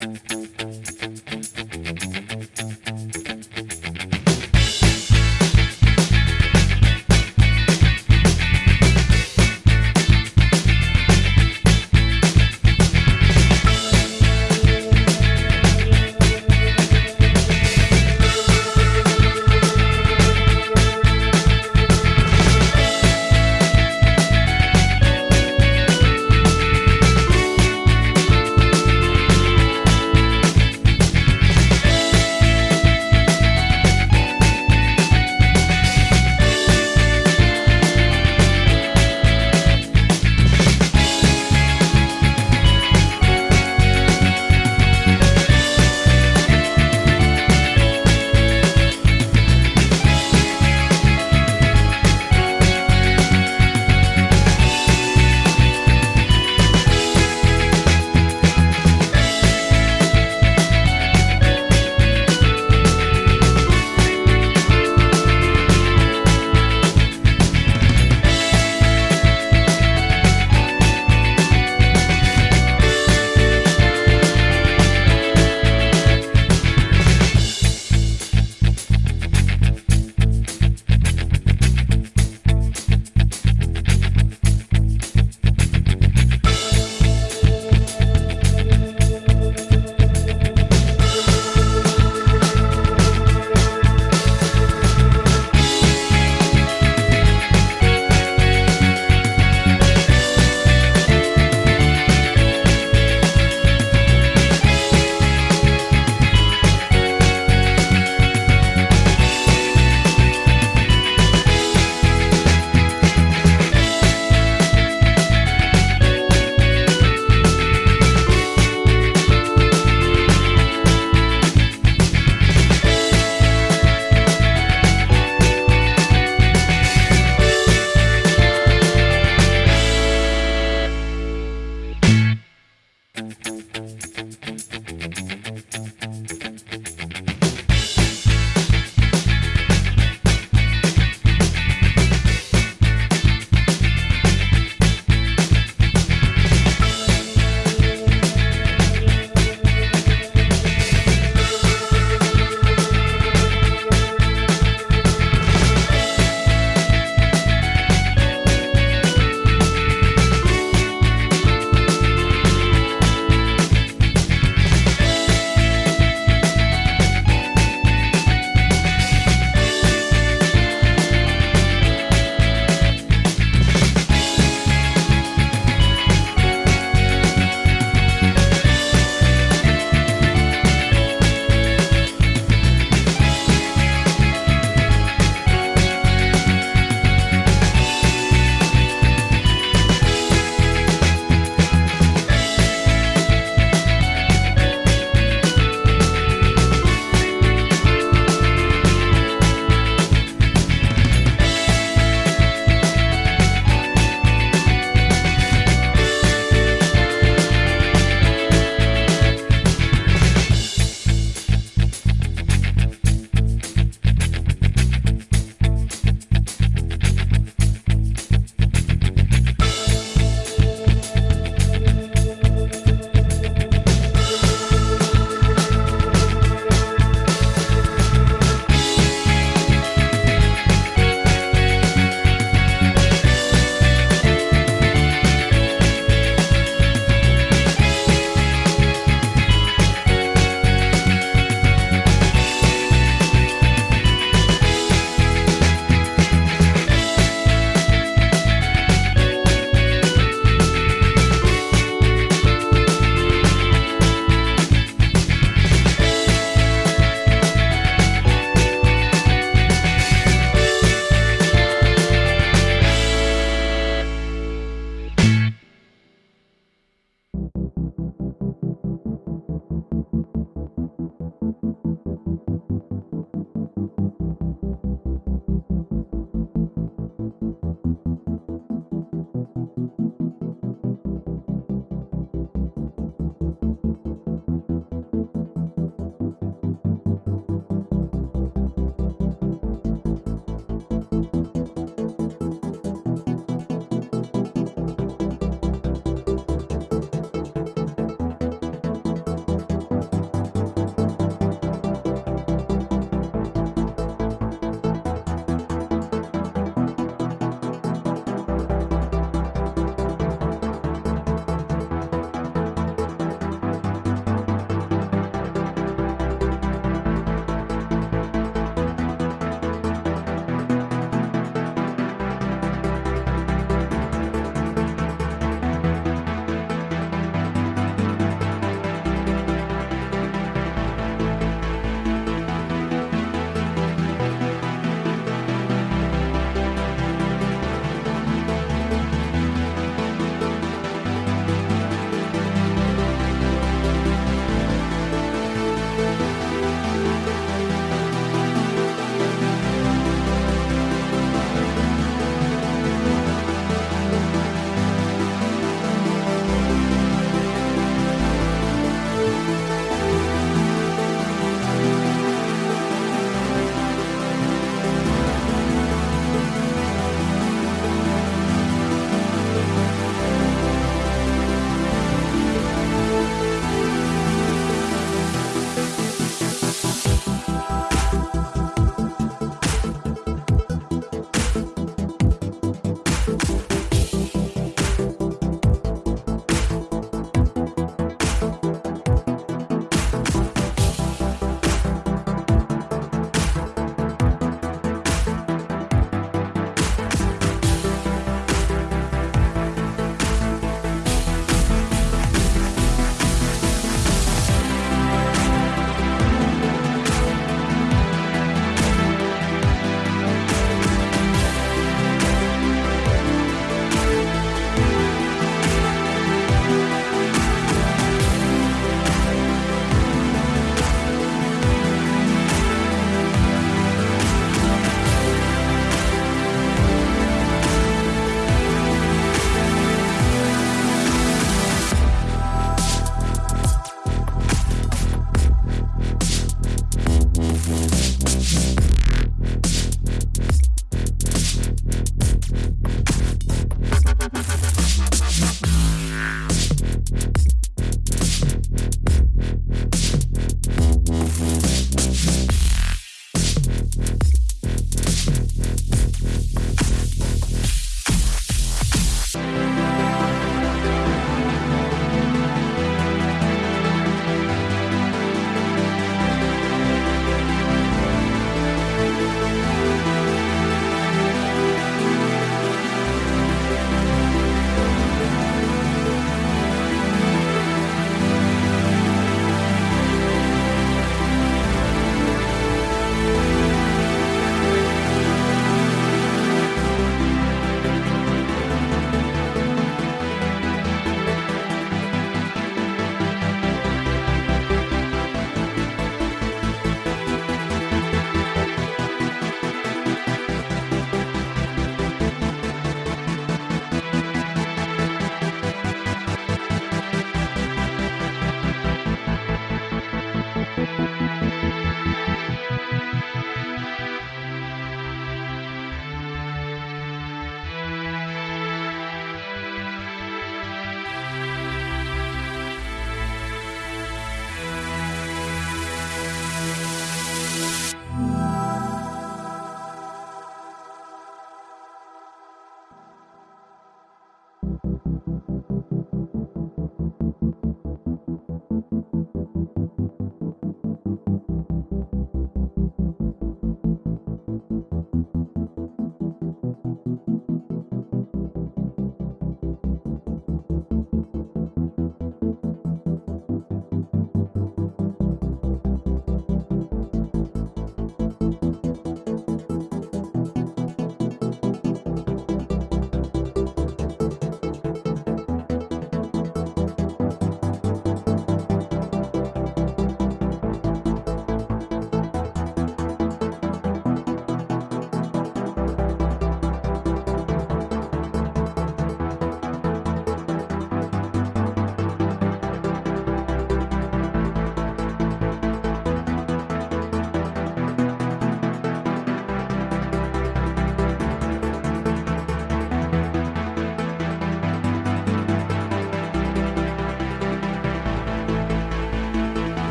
Mm-hmm.